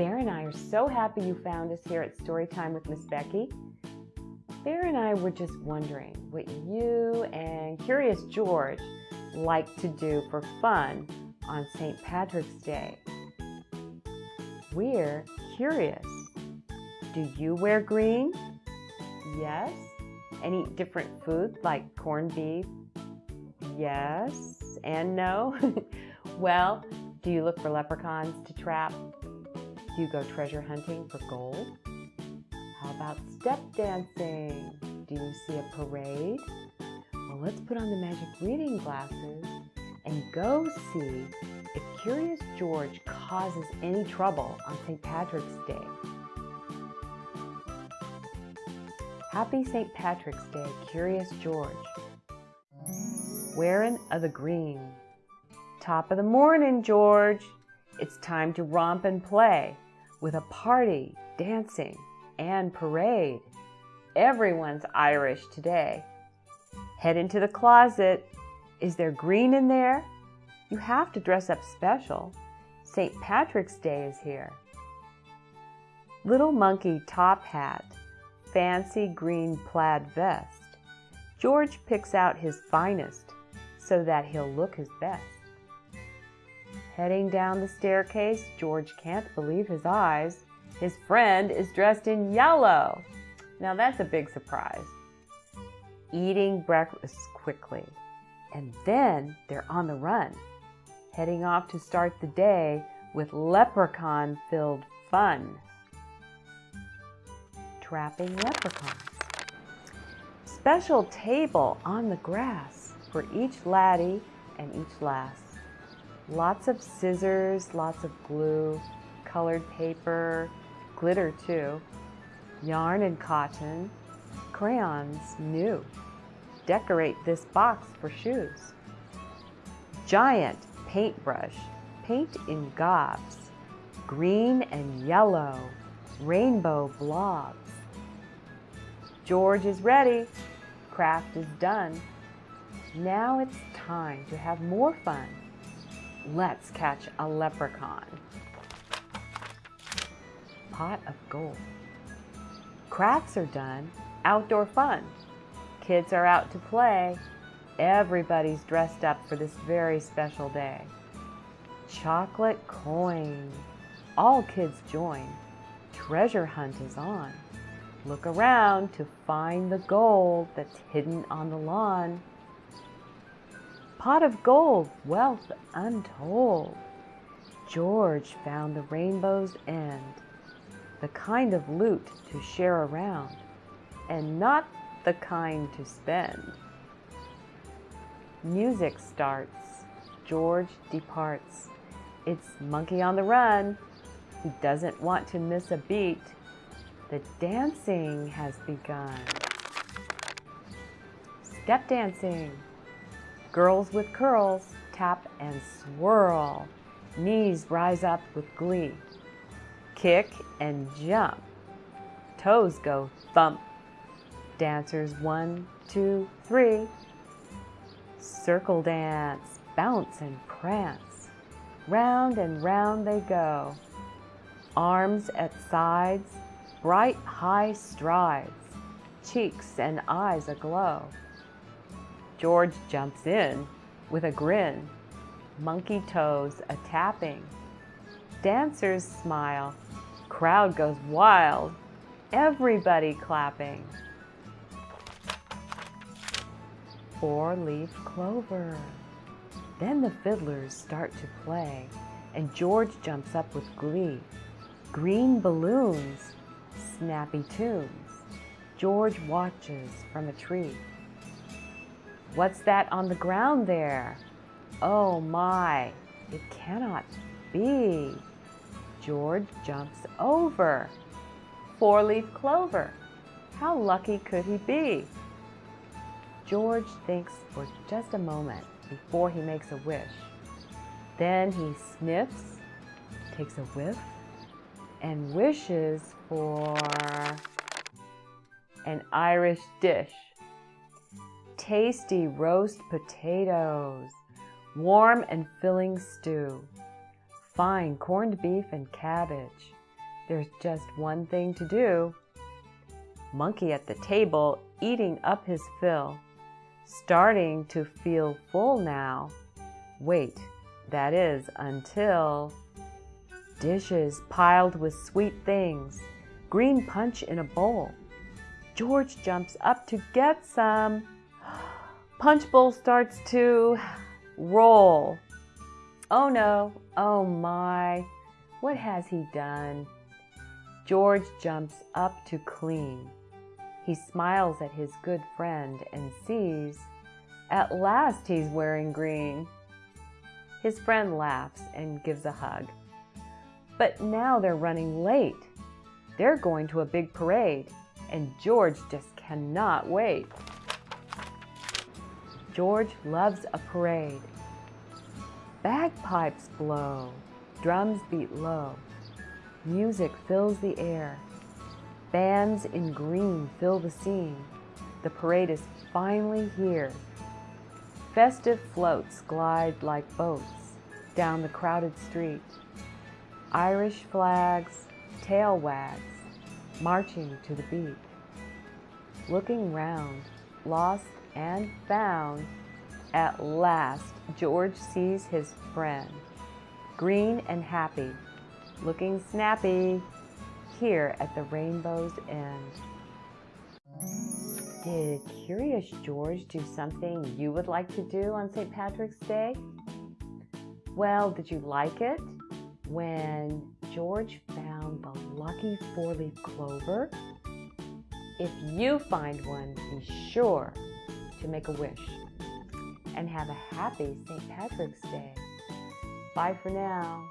Bear and I are so happy you found us here at Storytime with Miss Becky. Bear and I were just wondering what you and Curious George like to do for fun on St. Patrick's Day. We're curious. Do you wear green? Yes. And eat different food like corned beef? Yes and no. well, do you look for leprechauns to trap? Do you go treasure hunting for gold? How about step dancing? Do you see a parade? Well, let's put on the magic reading glasses and go see if Curious George causes any trouble on St. Patrick's Day. Happy St. Patrick's Day, Curious George. Wearing of the green. Top of the morning, George. It's time to romp and play with a party, dancing, and parade. Everyone's Irish today. Head into the closet. Is there green in there? You have to dress up special. St. Patrick's Day is here. Little monkey top hat, fancy green plaid vest. George picks out his finest so that he'll look his best. Heading down the staircase, George can't believe his eyes. His friend is dressed in yellow. Now that's a big surprise. Eating breakfast quickly. And then they're on the run, heading off to start the day with leprechaun filled fun. Trapping leprechauns. Special table on the grass for each laddie and each lass. Lots of scissors, lots of glue, colored paper, glitter too, yarn and cotton, crayons new. Decorate this box for shoes. Giant paintbrush, paint in gobs, green and yellow, rainbow blobs. George is ready, craft is done. Now it's time to have more fun. Let's catch a leprechaun. Pot of gold. Crafts are done, outdoor fun. Kids are out to play. Everybody's dressed up for this very special day. Chocolate coin. All kids join. Treasure hunt is on. Look around to find the gold that's hidden on the lawn pot of gold, wealth untold. George found the rainbow's end, the kind of loot to share around, and not the kind to spend. Music starts, George departs. It's Monkey on the Run. He doesn't want to miss a beat. The dancing has begun. Step dancing. Girls with curls, tap and swirl. Knees rise up with glee. Kick and jump. Toes go thump. Dancers one, two, three. Circle dance, bounce and prance. Round and round they go. Arms at sides, bright high strides. Cheeks and eyes aglow. George jumps in with a grin, monkey toes a tapping. Dancers smile, crowd goes wild, everybody clapping. Four-leaf clover. Then the fiddlers start to play, and George jumps up with glee. Green balloons, snappy tunes. George watches from a tree. What's that on the ground there? Oh my, it cannot be. George jumps over. Four-leaf clover. How lucky could he be? George thinks for just a moment before he makes a wish. Then he sniffs, takes a whiff, and wishes for an Irish dish tasty roast potatoes, warm and filling stew, fine corned beef and cabbage, There's just one thing to do. Monkey at the table eating up his fill, starting to feel full now. Wait, that is until dishes piled with sweet things, green punch in a bowl. George jumps up to get some. Punch bowl starts to roll. Oh no, oh my, what has he done? George jumps up to clean. He smiles at his good friend and sees, at last he's wearing green. His friend laughs and gives a hug. But now they're running late. They're going to a big parade, and George just cannot wait. George loves a parade. Bagpipes blow, drums beat low, music fills the air. Bands in green fill the scene. The parade is finally here. Festive floats glide like boats down the crowded street. Irish flags, tail wags, marching to the beat. Looking round, lost and found, at last George sees his friend, green and happy, looking snappy, here at the rainbow's end. Did Curious George do something you would like to do on St. Patrick's Day? Well, did you like it when George found the lucky four-leaf clover? If you find one, be sure to make a wish and have a happy St. Patrick's Day. Bye for now.